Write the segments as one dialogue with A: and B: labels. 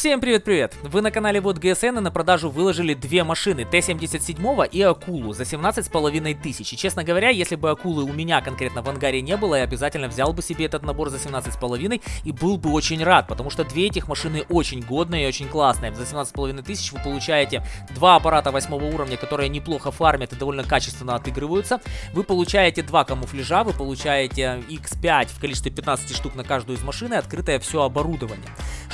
A: Всем привет-привет! Вы на канале Вот ГСН и на продажу выложили две машины, Т-77 и Акулу за 17,5 тысяч. И честно говоря, если бы Акулы у меня конкретно в ангаре не было, я обязательно взял бы себе этот набор за 17,5 и был бы очень рад, потому что две этих машины очень годные и очень классные. За 17,5 тысяч вы получаете два аппарата 8 уровня, которые неплохо фармят и довольно качественно отыгрываются. Вы получаете два камуфляжа, вы получаете X5 в количестве 15 штук на каждую из машин и открытое все оборудование.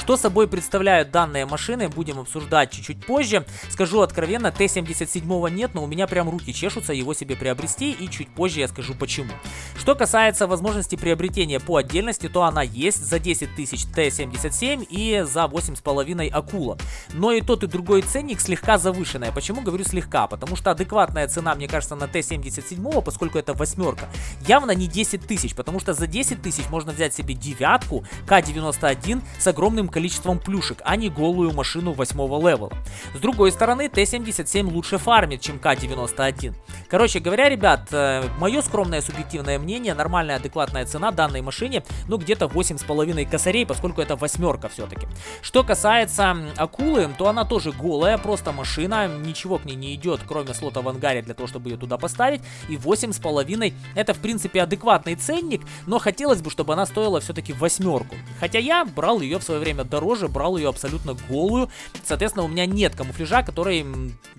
A: Что собой представляют данные машины, будем обсуждать чуть-чуть позже. Скажу откровенно, Т-77 нет, но у меня прям руки чешутся его себе приобрести, и чуть позже я скажу почему. Что касается возможности приобретения по отдельности, то она есть за 10 тысяч Т-77 и за 8,5 Акула. Но и тот и другой ценник слегка завышенная. Почему говорю слегка? Потому что адекватная цена, мне кажется, на Т-77, поскольку это восьмерка, явно не 10 тысяч, потому что за 10 тысяч можно взять себе девятку К-91 с огромным количеством плюшек, а не голую машину 8 левела. С другой стороны, Т-77 лучше фармит, чем К-91. Короче говоря, ребят, э, мое скромное субъективное мнение, нормальная адекватная цена данной машине, ну где-то 8,5 косарей, поскольку это восьмерка все-таки. Что касается Акулы, то она тоже голая, просто машина, ничего к ней не идет, кроме слота в ангаре для того, чтобы ее туда поставить. И 8,5 это в принципе адекватный ценник, но хотелось бы, чтобы она стоила все-таки восьмерку. Хотя я брал ее в свое время дороже, брал ее абсолютно голую. Соответственно, у меня нет камуфляжа, который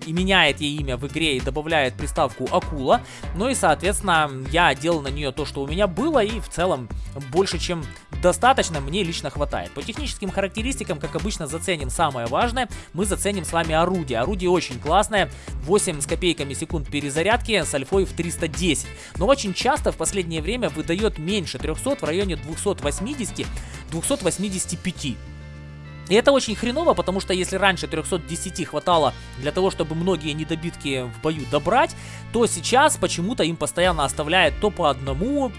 A: и меняет ей имя в игре и добавляет приставку Акула. Ну и, соответственно, я делал на нее то, что у меня было, и в целом больше, чем достаточно, мне лично хватает. По техническим характеристикам, как обычно, заценим самое важное. Мы заценим с вами орудие. Орудие очень классное. 8 с копейками секунд перезарядки с альфой в 310. Но очень часто в последнее время выдает меньше 300, в районе 280-285. И это очень хреново, потому что если раньше 310 хватало для того, чтобы многие недобитки в бою добрать, то сейчас почему-то им постоянно оставляет то по одному,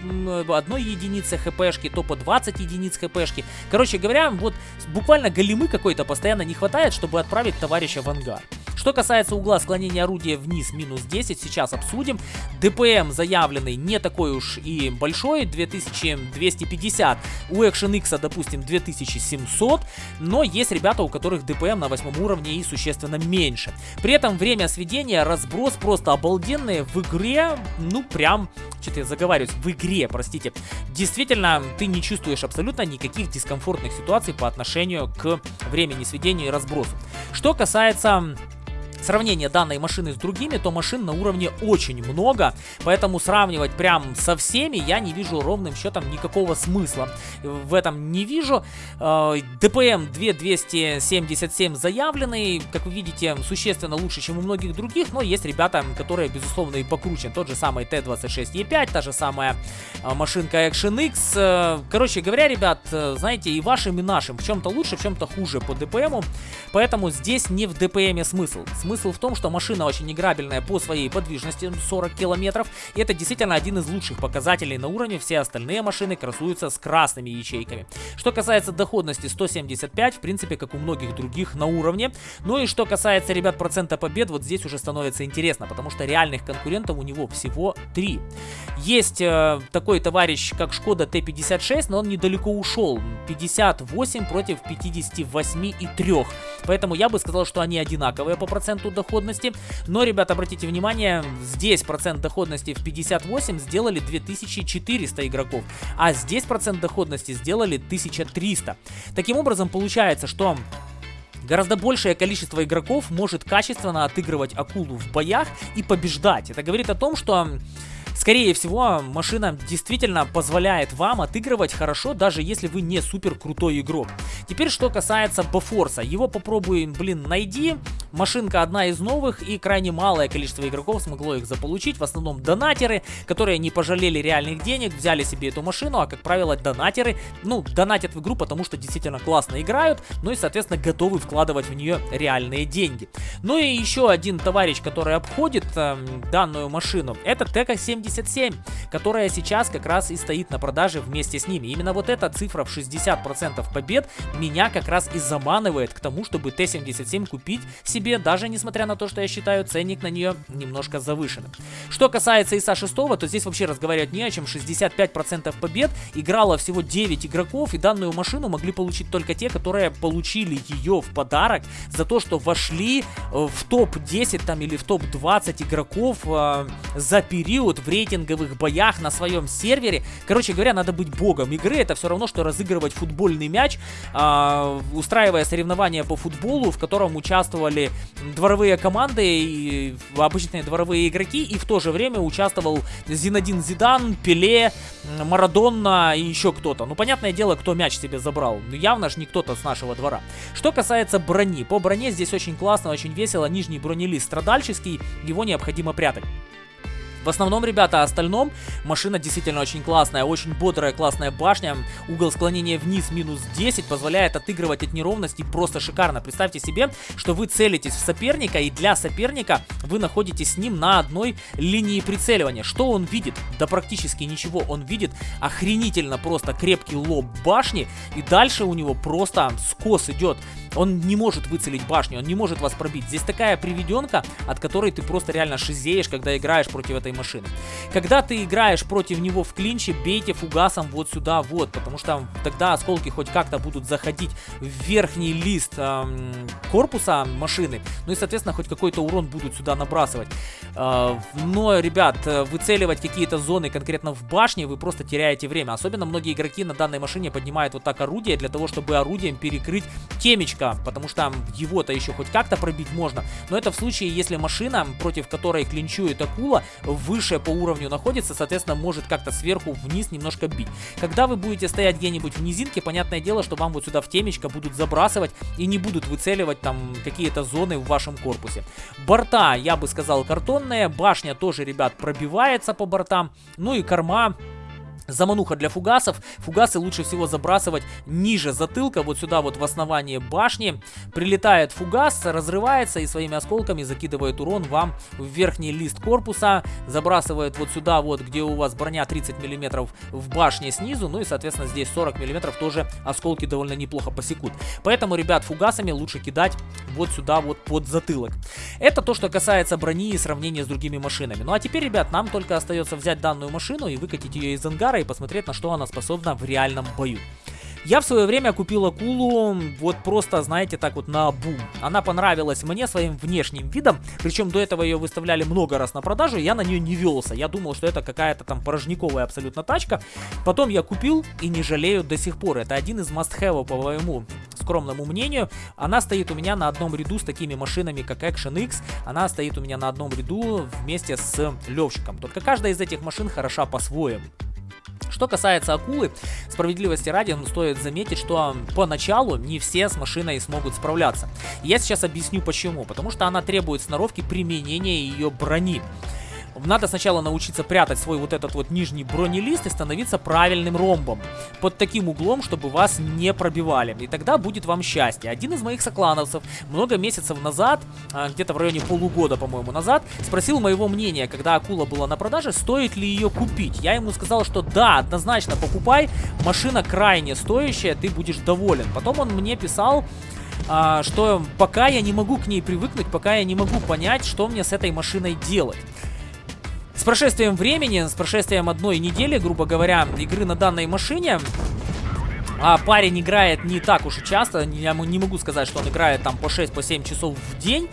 A: одной единице хпшки, то по 20 единиц хпшки. Короче говоря, вот буквально големы какой-то постоянно не хватает, чтобы отправить товарища в ангар. Что касается угла склонения орудия вниз минус 10, сейчас обсудим. ДПМ заявленный не такой уж и большой, 2250. У Action X, допустим, 2700. Но есть ребята, у которых ДПМ на восьмом уровне и существенно меньше. При этом время сведения, разброс просто обалденный. В игре, ну прям, что-то я заговариваюсь, в игре, простите. Действительно, ты не чувствуешь абсолютно никаких дискомфортных ситуаций по отношению к времени сведения и разбросу. Что касается сравнение данной машины с другими, то машин на уровне очень много, поэтому сравнивать прям со всеми я не вижу ровным счетом никакого смысла. В этом не вижу. Э, ДПМ 2277 заявленный, как вы видите, существенно лучше, чем у многих других, но есть ребята, которые, безусловно, и покруче. Тот же самый Т-26Е5, та же самая э, машинка Action X. Э, короче говоря, ребят, знаете, и вашим, и нашим в чем-то лучше, в чем-то хуже по ДПМу, поэтому здесь не в ДПМе смысл. Смысл в том, что машина очень играбельная по своей подвижности 40 километров. И это действительно один из лучших показателей на уровне. Все остальные машины красуются с красными ячейками. Что касается доходности 175, в принципе, как у многих других на уровне. Ну и что касается, ребят, процента побед, вот здесь уже становится интересно, потому что реальных конкурентов у него всего 3. Есть э, такой товарищ, как Шкода Т-56, но он недалеко ушел. 58 против 58 и 3. Поэтому я бы сказал, что они одинаковые по проценту проценту доходности. Но, ребят, обратите внимание, здесь процент доходности в 58 сделали 2400 игроков, а здесь процент доходности сделали 1300. Таким образом, получается, что Гораздо большее количество игроков может качественно отыгрывать акулу в боях и побеждать. Это говорит о том, что Скорее всего, машина действительно позволяет вам отыгрывать хорошо, даже если вы не супер крутой игрок. Теперь, что касается Бафорса. Его попробуй, блин, найди. Машинка одна из новых, и крайне малое количество игроков смогло их заполучить. В основном донатеры, которые не пожалели реальных денег, взяли себе эту машину, а, как правило, донатеры, ну, донатят в игру, потому что действительно классно играют, ну и, соответственно, готовы вкладывать в нее реальные деньги. Ну и еще один товарищ, который обходит э, данную машину, это ТК-7 Т-77, которая сейчас как раз и стоит на продаже вместе с ними. Именно вот эта цифра в 60% побед меня как раз и заманивает к тому, чтобы Т-77 купить себе, даже несмотря на то, что я считаю ценник на нее немножко завышенным. Что касается ИСа-6, то здесь вообще разговаривать не о чем. 65% побед, играло всего 9 игроков, и данную машину могли получить только те, которые получили ее в подарок за то, что вошли э, в топ-10 там или в топ-20 игроков э, за период в рейтинговых боях на своем сервере. Короче говоря, надо быть богом игры. Это все равно, что разыгрывать футбольный мяч, э, устраивая соревнования по футболу, в котором участвовали дворовые команды и обычные дворовые игроки, и в то же время участвовал Зинадин Зидан, Пеле, Марадонна и еще кто-то. Ну, понятное дело, кто мяч себе забрал. Ну, явно же не кто-то с нашего двора. Что касается брони. По броне здесь очень классно, очень весело. Нижний бронелист страдальческий, его необходимо прятать. В основном, ребята, остальном машина действительно очень классная, очень бодрая, классная башня. Угол склонения вниз минус 10 позволяет отыгрывать от неровностей просто шикарно. Представьте себе, что вы целитесь в соперника, и для соперника вы находитесь с ним на одной линии прицеливания. Что он видит? Да практически ничего. Он видит охренительно просто крепкий лоб башни, и дальше у него просто скос идет. Он не может выцелить башню, он не может вас пробить. Здесь такая приведенка, от которой ты просто реально шизеешь, когда играешь против этой машины. Когда ты играешь против него в клинче, бейте фугасом вот сюда вот, потому что тогда осколки хоть как-то будут заходить в верхний лист эм, корпуса машины, ну и, соответственно, хоть какой-то урон будут сюда набрасывать. Э, но, ребят, выцеливать какие-то зоны конкретно в башне вы просто теряете время. Особенно многие игроки на данной машине поднимают вот так орудие для того, чтобы орудием перекрыть темечко точка, потому что его-то еще хоть как-то пробить можно. Но это в случае, если машина, против которой клинчует акула, выше по уровню находится, соответственно, может как-то сверху вниз немножко бить. Когда вы будете стоять где-нибудь в низинке, понятное дело, что вам вот сюда в темечко будут забрасывать и не будут выцеливать там какие-то зоны в вашем корпусе. Борта, я бы сказал, картонные. Башня тоже, ребят, пробивается по бортам. Ну и корма Замануха для фугасов. Фугасы лучше всего забрасывать ниже затылка, вот сюда вот в основании башни. Прилетает фугас, разрывается и своими осколками закидывает урон вам в верхний лист корпуса. Забрасывает вот сюда вот, где у вас броня 30 мм в башне снизу. Ну и, соответственно, здесь 40 мм тоже осколки довольно неплохо посекут. Поэтому, ребят, фугасами лучше кидать вот сюда вот под затылок. Это то, что касается брони и сравнения с другими машинами. Ну а теперь, ребят, нам только остается взять данную машину и выкатить ее из ангара и посмотреть, на что она способна в реальном бою. Я в свое время купил акулу вот просто, знаете, так вот на бум. Она понравилась мне своим внешним видом, причем до этого ее выставляли много раз на продажу, я на нее не велся. Я думал, что это какая-то там порожниковая абсолютно тачка. Потом я купил и не жалею до сих пор. Это один из must-have по моему скромному мнению. Она стоит у меня на одном ряду с такими машинами, как Action X. Она стоит у меня на одном ряду вместе с Левчиком. Только каждая из этих машин хороша по-своему. Что касается акулы, справедливости ради, ну, стоит заметить, что поначалу не все с машиной смогут справляться. Я сейчас объясню почему. Потому что она требует сноровки применения ее брони. Надо сначала научиться прятать свой вот этот вот нижний бронелист и становиться правильным ромбом. Под таким углом, чтобы вас не пробивали. И тогда будет вам счастье. Один из моих соклановцев много месяцев назад, а, где-то в районе полугода, по-моему, назад, спросил моего мнения, когда акула была на продаже, стоит ли ее купить. Я ему сказал, что да, однозначно покупай, машина крайне стоящая, ты будешь доволен. Потом он мне писал, а, что пока я не могу к ней привыкнуть, пока я не могу понять, что мне с этой машиной делать. С прошествием времени, с прошествием одной недели, грубо говоря, игры на данной машине, а парень играет не так уж и часто, я не могу сказать, что он играет там по 6-7 по часов в день,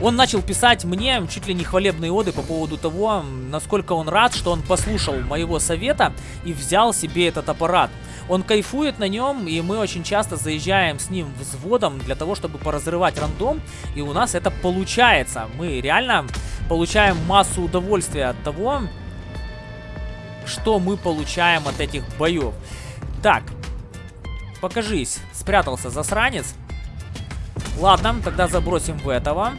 A: он начал писать мне чуть ли не хвалебные оды по поводу того, насколько он рад, что он послушал моего совета и взял себе этот аппарат. Он кайфует на нем, и мы очень часто заезжаем с ним взводом для того, чтобы поразрывать рандом, и у нас это получается. Мы реально получаем массу удовольствия от того, что мы получаем от этих боев. Так, покажись, спрятался засранец. Ладно, тогда забросим в этого.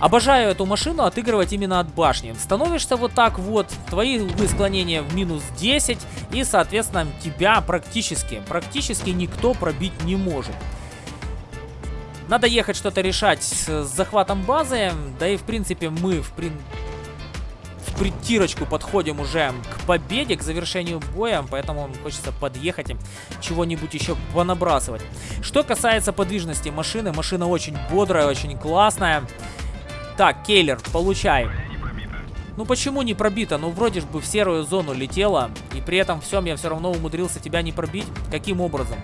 A: Обожаю эту машину отыгрывать именно от башни. Становишься вот так вот, твои углы склонения в минус 10, и, соответственно, тебя практически, практически никто пробить не может. Надо ехать что-то решать с захватом базы, да и, в принципе, мы, в принципе притирочку подходим уже к победе, к завершению боя, поэтому хочется подъехать и чего-нибудь еще понабрасывать. Что касается подвижности машины, машина очень бодрая, очень классная. Так, Кейлер, получай. Ну почему не пробито? Ну вроде бы в серую зону летела, и при этом всем я все равно умудрился тебя не пробить. Каким образом?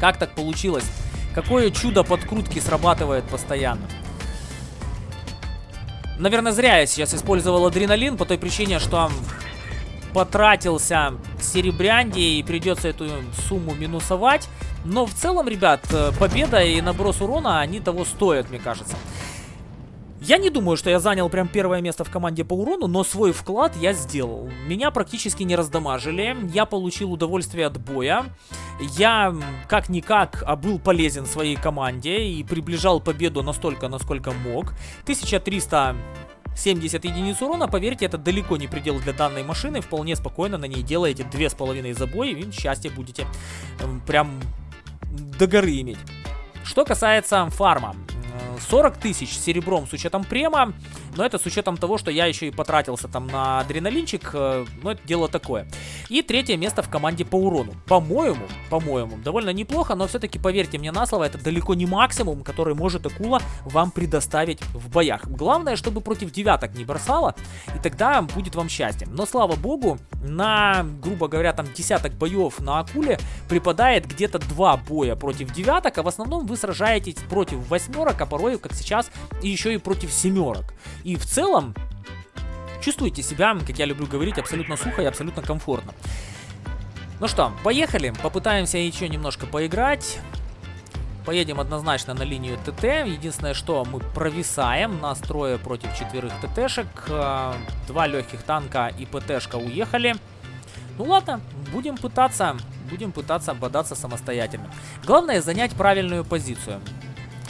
A: Как так получилось? Какое чудо подкрутки срабатывает постоянно? Наверное, зря я сейчас использовал адреналин, по той причине, что потратился серебрянди и придется эту сумму минусовать. Но в целом, ребят, э, победа и наброс урона, они того стоят, мне кажется. Я не думаю, что я занял прям первое место в команде по урону, но свой вклад я сделал. Меня практически не раздамажили, я получил удовольствие от боя. Я, как-никак, а был полезен своей команде и приближал победу настолько, насколько мог. 1300 70 единиц урона, поверьте, это далеко не предел для данной машины. Вполне спокойно на ней делаете 2,5 забоя и счастье будете прям до горы иметь. Что касается фарма. 40 тысяч серебром с учетом према, но это с учетом того, что я еще и потратился там на адреналинчик, э, но это дело такое. И третье место в команде по урону. По-моему, по-моему, довольно неплохо, но все-таки поверьте мне на слово, это далеко не максимум, который может акула вам предоставить в боях. Главное, чтобы против девяток не бросала, и тогда будет вам счастье. Но слава богу, на, грубо говоря, там десяток боев на акуле припадает где-то два боя против девяток, а в основном вы сражаетесь против восьмерок, а порой, как сейчас, и еще и против семерок. И в целом, чувствуйте себя, как я люблю говорить, абсолютно сухо и абсолютно комфортно. Ну что, поехали, попытаемся еще немножко поиграть. Поедем однозначно на линию ТТ. Единственное, что мы провисаем. Нас трое против четверых ТТшек. Э, два легких танка и ПТшка уехали. Ну ладно, будем пытаться, будем пытаться бодаться самостоятельно. Главное занять правильную позицию.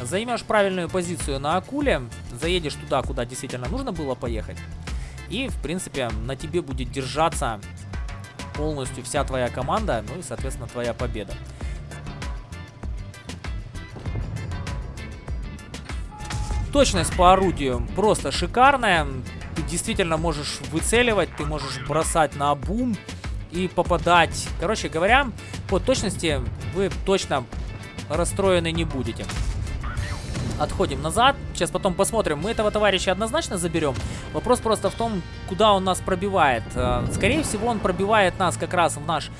A: Займешь правильную позицию на акуле, заедешь туда, куда действительно нужно было поехать. И, в принципе, на тебе будет держаться полностью вся твоя команда, ну и, соответственно, твоя победа. Точность по орудию просто шикарная. Ты действительно можешь выцеливать, ты можешь бросать на бум и попадать. Короче говоря, по точности вы точно расстроены не будете. Отходим назад. Сейчас потом посмотрим. Мы этого товарища однозначно заберем. Вопрос просто в том, куда он нас пробивает. Э, скорее всего, он пробивает нас как раз в наш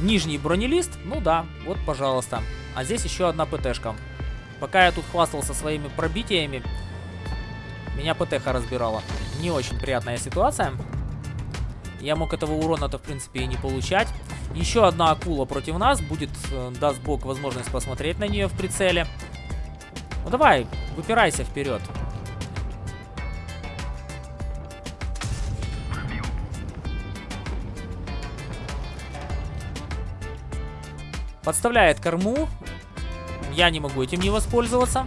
A: нижний бронелист. Ну да, вот, пожалуйста. А здесь еще одна ПТшка. Пока я тут хвастался своими пробитиями, меня ПТХ разбирала. Не очень приятная ситуация. Я мог этого урона-то, в принципе, и не получать. Еще одна акула против нас. Будет, э, даст бог, возможность посмотреть на нее в прицеле. Ну давай, выпирайся вперед. Подставляет корму. Я не могу этим не воспользоваться.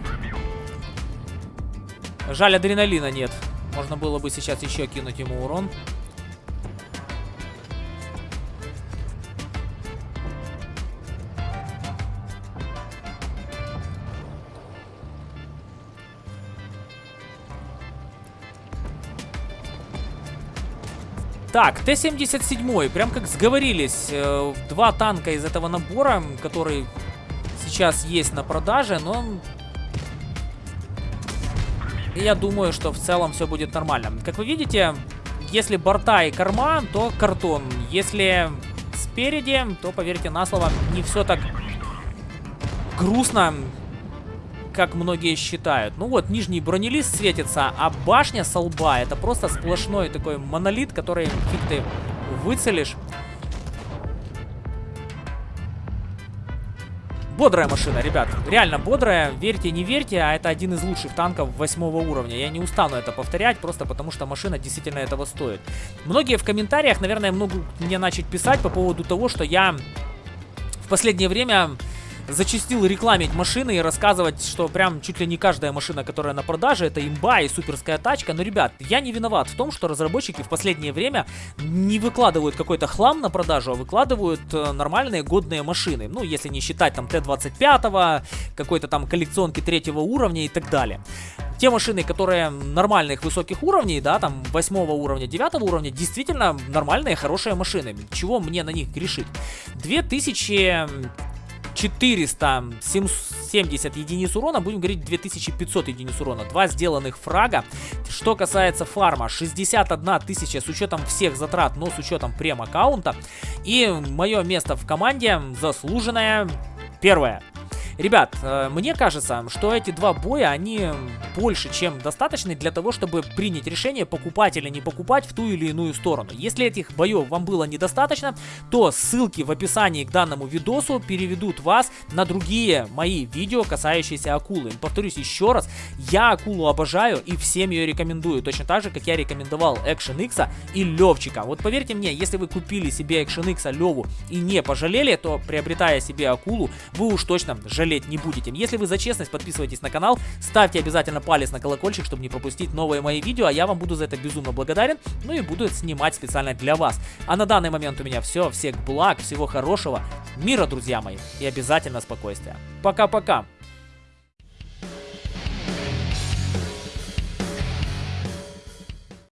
A: Жаль, адреналина нет. Можно было бы сейчас еще кинуть ему урон. Так, Т-77, прям как сговорились, э, два танка из этого набора, который сейчас есть на продаже, но я думаю, что в целом все будет нормально. Как вы видите, если борта и корма, то картон. Если спереди, то, поверьте на слово, не все так грустно, как многие считают. Ну вот, нижний бронелист светится, а башня со лба это просто сплошной такой монолит, который фиг ты выцелишь. Бодрая машина, ребят. Реально бодрая. Верьте, не верьте, а это один из лучших танков восьмого уровня. Я не устану это повторять, просто потому что машина действительно этого стоит. Многие в комментариях, наверное, могут мне начать писать по поводу того, что я в последнее время зачастил рекламить машины и рассказывать, что прям чуть ли не каждая машина, которая на продаже, это имба и суперская тачка. Но, ребят, я не виноват в том, что разработчики в последнее время не выкладывают какой-то хлам на продажу, а выкладывают э, нормальные годные машины. Ну, если не считать там Т-25, какой-то там коллекционки третьего уровня и так далее те машины, которые нормальных высоких уровней, да, там 8 уровня, 9 уровня, действительно нормальные, хорошие машины. Чего мне на них грешить? 2470 единиц урона, будем говорить 2500 единиц урона. Два сделанных фрага. Что касается фарма, 61 тысяча с учетом всех затрат, но с учетом прем-аккаунта. И мое место в команде заслуженное первое. Ребят, э, мне кажется, что эти два боя, они больше, чем достаточны для того, чтобы принять решение, покупать или не покупать в ту или иную сторону. Если этих боев вам было недостаточно, то ссылки в описании к данному видосу переведут вас на другие мои видео, касающиеся акулы. Повторюсь еще раз, я акулу обожаю и всем ее рекомендую, точно так же, как я рекомендовал Action X и Левчика. Вот поверьте мне, если вы купили себе Action X, Леву и не пожалели, то приобретая себе акулу, вы уж точно жалеете жалеть не будете. Если вы за честность, подписывайтесь на канал, ставьте обязательно палец на колокольчик, чтобы не пропустить новые мои видео, а я вам буду за это безумно благодарен, ну и буду снимать специально для вас. А на данный момент у меня все, всех благ, всего хорошего, мира, друзья мои, и обязательно спокойствия. Пока-пока!